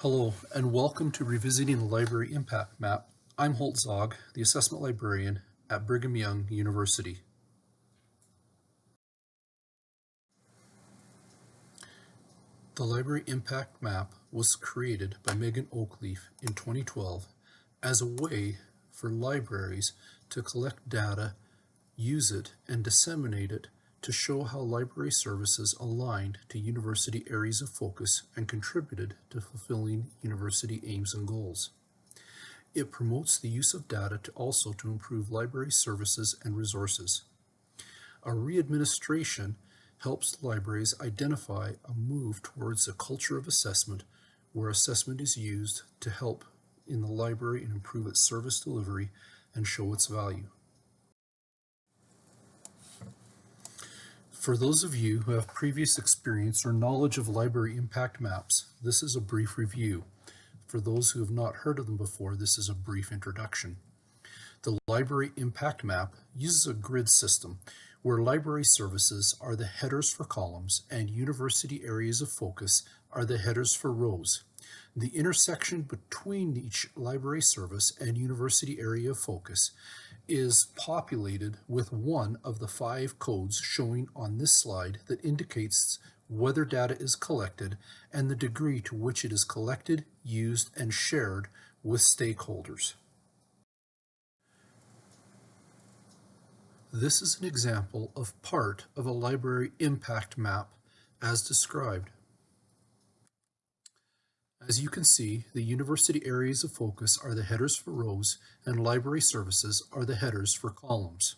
Hello, and welcome to Revisiting the Library Impact Map. I'm Holt Zaugg, the Assessment Librarian at Brigham Young University. The Library Impact Map was created by Megan Oakleaf in 2012 as a way for libraries to collect data, use it, and disseminate it to show how library services aligned to university areas of focus and contributed to fulfilling university aims and goals. It promotes the use of data to also to improve library services and resources. A re-administration helps libraries identify a move towards a culture of assessment where assessment is used to help in the library and improve its service delivery and show its value. For those of you who have previous experience or knowledge of library impact maps, this is a brief review. For those who have not heard of them before, this is a brief introduction. The Library Impact Map uses a grid system where library services are the headers for columns and university areas of focus are the headers for rows. The intersection between each library service and university area of focus is populated with one of the five codes showing on this slide that indicates whether data is collected and the degree to which it is collected, used, and shared with stakeholders. This is an example of part of a library impact map as described. As you can see, the university areas of focus are the headers for rows and library services are the headers for columns.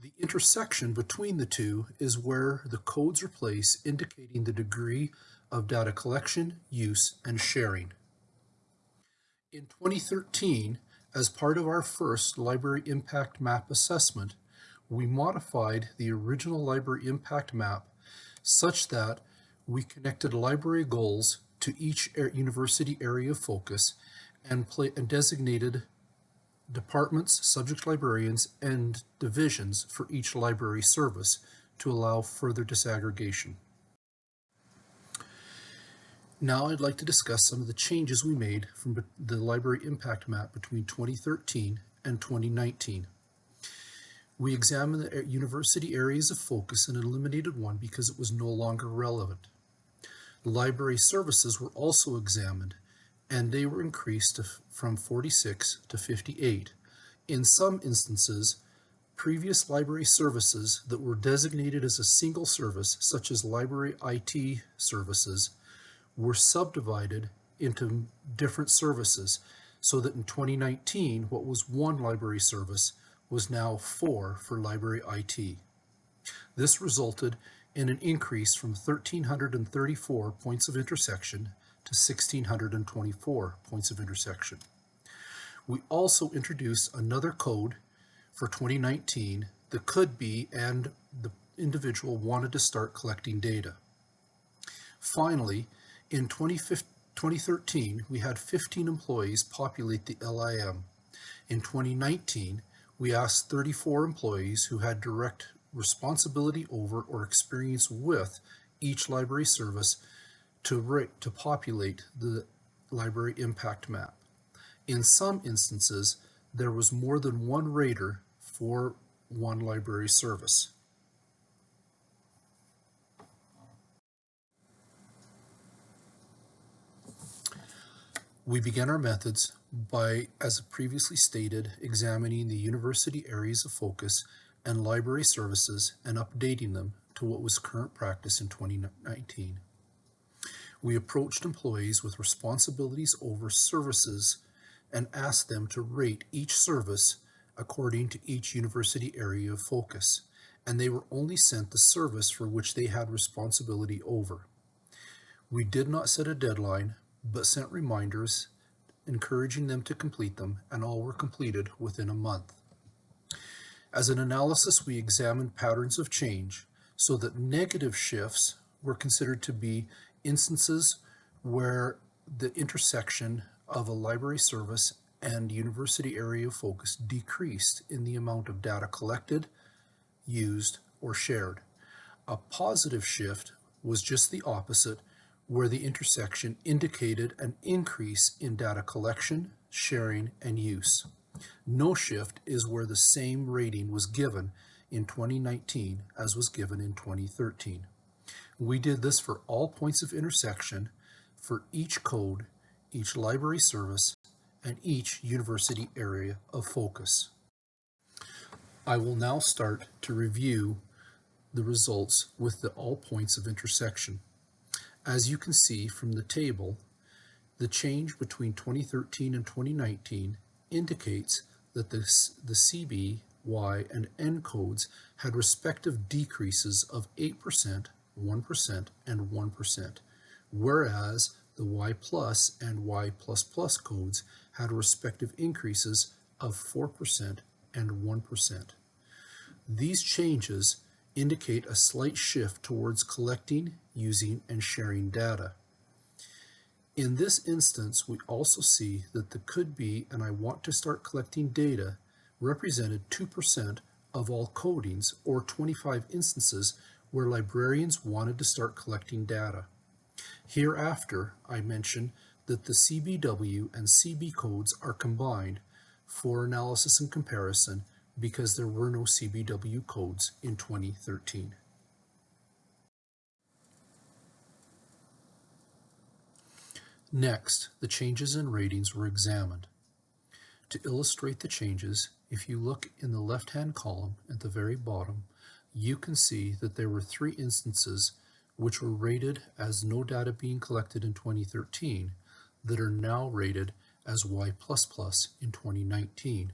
The intersection between the two is where the codes are placed indicating the degree of data collection, use, and sharing. In 2013, as part of our first Library Impact Map assessment, we modified the original Library Impact Map such that we connected library goals to each university area of focus and, play, and designated departments, subject librarians, and divisions for each library service to allow further disaggregation. Now I'd like to discuss some of the changes we made from the library impact map between 2013 and 2019. We examined the university areas of focus and eliminated one because it was no longer relevant. Library services were also examined, and they were increased from 46 to 58. In some instances, previous library services that were designated as a single service, such as library IT services, were subdivided into different services so that in 2019, what was one library service was now four for library IT. This resulted and an increase from 1,334 points of intersection to 1,624 points of intersection. We also introduced another code for 2019 that could be and the individual wanted to start collecting data. Finally, in 2013, we had 15 employees populate the LIM. In 2019, we asked 34 employees who had direct responsibility over or experience with each library service to, rate, to populate the library impact map. In some instances, there was more than one rater for one library service. We began our methods by, as previously stated, examining the university areas of focus and library services and updating them to what was current practice in 2019. We approached employees with responsibilities over services and asked them to rate each service according to each university area of focus, and they were only sent the service for which they had responsibility over. We did not set a deadline, but sent reminders encouraging them to complete them, and all were completed within a month. As an analysis, we examined patterns of change so that negative shifts were considered to be instances where the intersection of a library service and university area of focus decreased in the amount of data collected, used, or shared. A positive shift was just the opposite, where the intersection indicated an increase in data collection, sharing, and use. No shift is where the same rating was given in 2019 as was given in 2013. We did this for all points of intersection for each code, each library service, and each university area of focus. I will now start to review the results with the all points of intersection. As you can see from the table, the change between 2013 and 2019 indicates that the, the CB, Y, and N codes had respective decreases of 8%, 1%, and 1%, whereas the Y plus and Y plus plus codes had respective increases of 4% and 1%. These changes indicate a slight shift towards collecting, using, and sharing data. In this instance, we also see that the could be and I want to start collecting data represented 2% of all codings or 25 instances where librarians wanted to start collecting data. Hereafter, I mention that the CBW and CB codes are combined for analysis and comparison because there were no CBW codes in 2013. Next, the changes in ratings were examined. To illustrate the changes, if you look in the left-hand column at the very bottom, you can see that there were three instances which were rated as no data being collected in 2013 that are now rated as Y++ in 2019.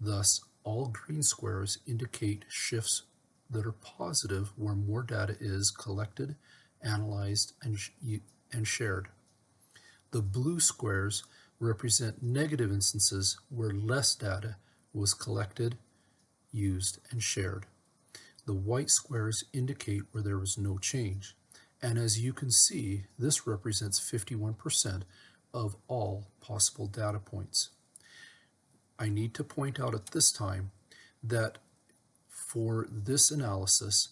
Thus, all green squares indicate shifts that are positive where more data is collected, analyzed, and, sh and shared. The blue squares represent negative instances where less data was collected, used, and shared. The white squares indicate where there was no change. And as you can see, this represents 51% of all possible data points. I need to point out at this time that for this analysis,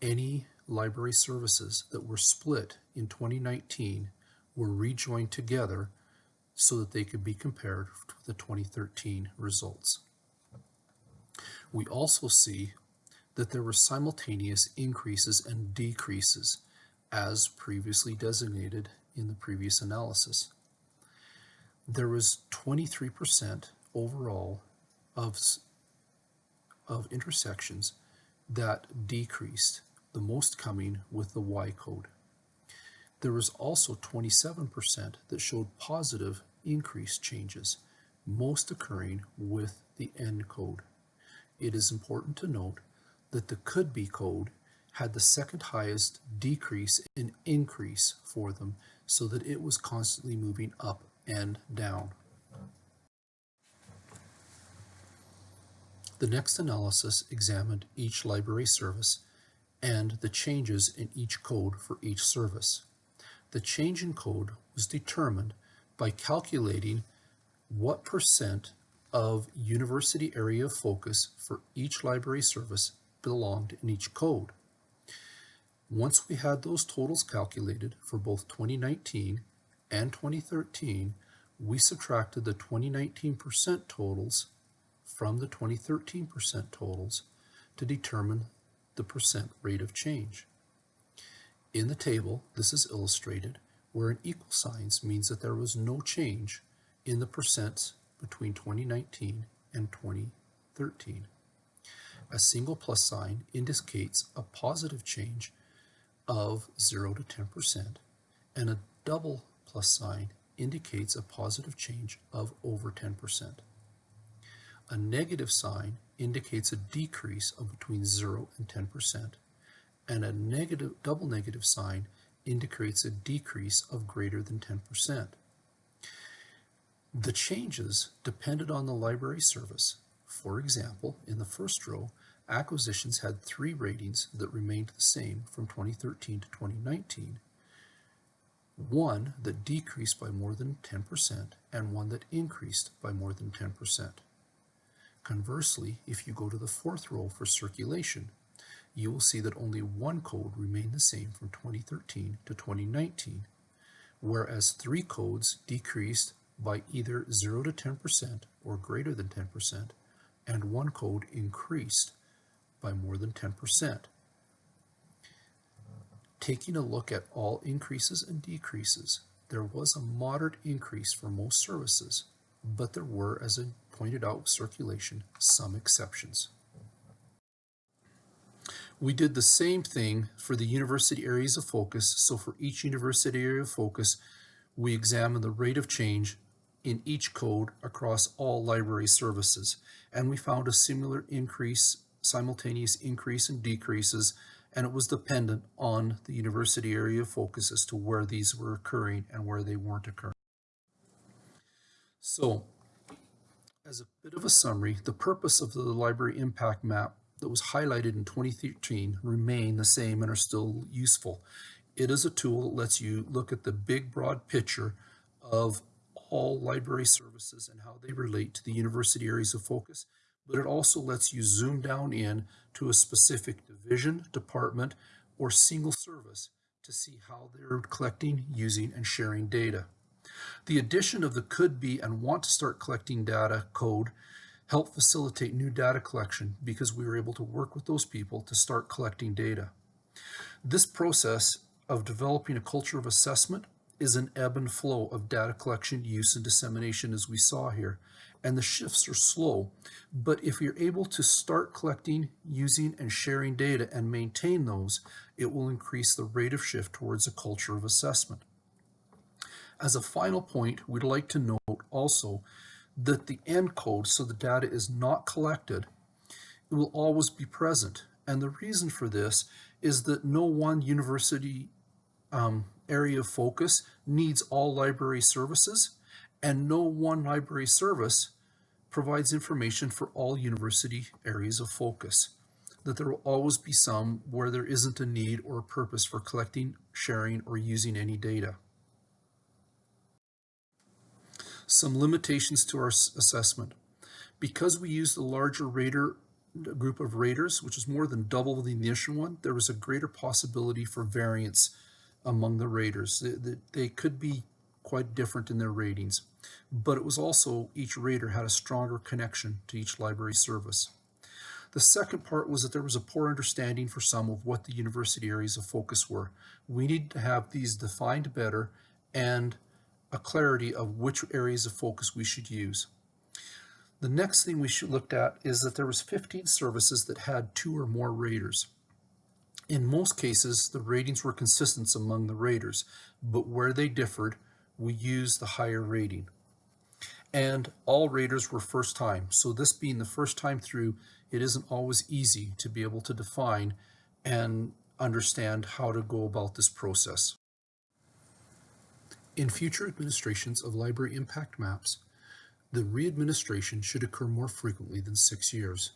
any library services that were split in 2019 were rejoined together so that they could be compared to the 2013 results. We also see that there were simultaneous increases and decreases as previously designated in the previous analysis. There was 23% overall of, of intersections that decreased, the most coming with the Y code. There was also 27% that showed positive increase changes, most occurring with the N code. It is important to note that the could be code had the second highest decrease in increase for them so that it was constantly moving up and down. The next analysis examined each library service and the changes in each code for each service. The change in code was determined by calculating what percent of university area of focus for each library service belonged in each code. Once we had those totals calculated for both 2019 and 2013, we subtracted the 2019 percent totals from the 2013 percent totals to determine the percent rate of change. In the table, this is illustrated where an equal signs means that there was no change in the percents between 2019 and 2013. A single plus sign indicates a positive change of 0 to 10%, and a double plus sign indicates a positive change of over 10%. A negative sign indicates a decrease of between 0 and 10%, and a negative double negative sign indicates a decrease of greater than 10%. The changes depended on the library service. For example, in the first row, acquisitions had three ratings that remained the same from 2013 to 2019, one that decreased by more than 10% and one that increased by more than 10%. Conversely, if you go to the fourth row for circulation, you will see that only one code remained the same from 2013 to 2019, whereas three codes decreased by either 0 to 10% or greater than 10%, and one code increased by more than 10%. Taking a look at all increases and decreases, there was a moderate increase for most services, but there were, as I pointed out with circulation, some exceptions. We did the same thing for the university areas of focus. So for each university area of focus, we examined the rate of change in each code across all library services. And we found a similar increase, simultaneous increase and decreases, and it was dependent on the university area of focus as to where these were occurring and where they weren't occurring. So, as a bit of a summary, the purpose of the library impact map that was highlighted in 2013 remain the same and are still useful. It is a tool that lets you look at the big broad picture of all library services and how they relate to the university areas of focus, but it also lets you zoom down in to a specific division, department, or single service to see how they're collecting, using, and sharing data. The addition of the could be and want to start collecting data code helped facilitate new data collection because we were able to work with those people to start collecting data. This process of developing a culture of assessment is an ebb and flow of data collection, use, and dissemination as we saw here. And the shifts are slow, but if you're able to start collecting, using, and sharing data and maintain those, it will increase the rate of shift towards a culture of assessment. As a final point, we'd like to note also that the end code, so the data is not collected, it will always be present. And the reason for this is that no one university um, area of focus needs all library services, and no one library service provides information for all university areas of focus. That there will always be some where there isn't a need or a purpose for collecting, sharing, or using any data. Some limitations to our assessment. Because we used a larger rater group of raters, which is more than double the initial one, there was a greater possibility for variance among the raters. They, they, could be quite different in their ratings, but it was also each rater had a stronger connection to each library service. The second part was that there was a poor understanding for some of what the university areas of focus were. We need to have these defined better and a clarity of which areas of focus we should use. The next thing we should looked at is that there was 15 services that had two or more raters. In most cases, the ratings were consistent among the raters, but where they differed, we used the higher rating. And all raters were first time. So this being the first time through, it isn't always easy to be able to define and understand how to go about this process. In future administrations of library impact maps, the readministration should occur more frequently than six years.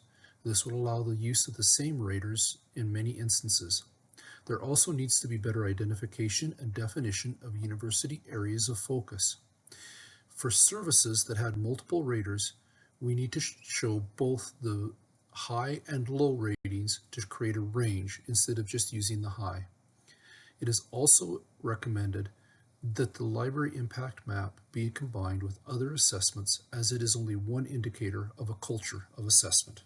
This will allow the use of the same raters in many instances. There also needs to be better identification and definition of university areas of focus. For services that had multiple raters, we need to show both the high and low ratings to create a range instead of just using the high. It is also recommended that the library impact map be combined with other assessments as it is only one indicator of a culture of assessment.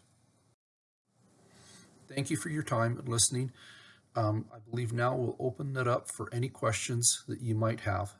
Thank you for your time and listening. Um, I believe now we'll open it up for any questions that you might have.